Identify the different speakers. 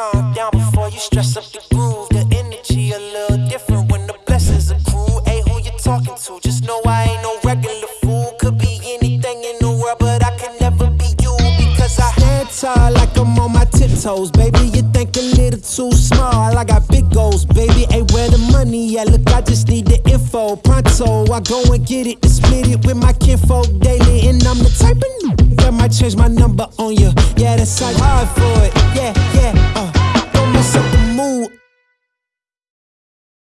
Speaker 1: calm down before you stress up the groove. The energy a little different when the blessings accrue. Hey, who you talking to? Just know I ain't no regular fool. Could be anything in the world, but I can never be you because I
Speaker 2: Stand tall like I'm on my tiptoes, baby. You think a little too small. I got big goals, baby. Hey, where the money at? Look, I just need the info. Pronto, I go and get it and split it with my kinfolk daily. And I'm the type of new. that might change my number on you. Yeah, that's like hard for.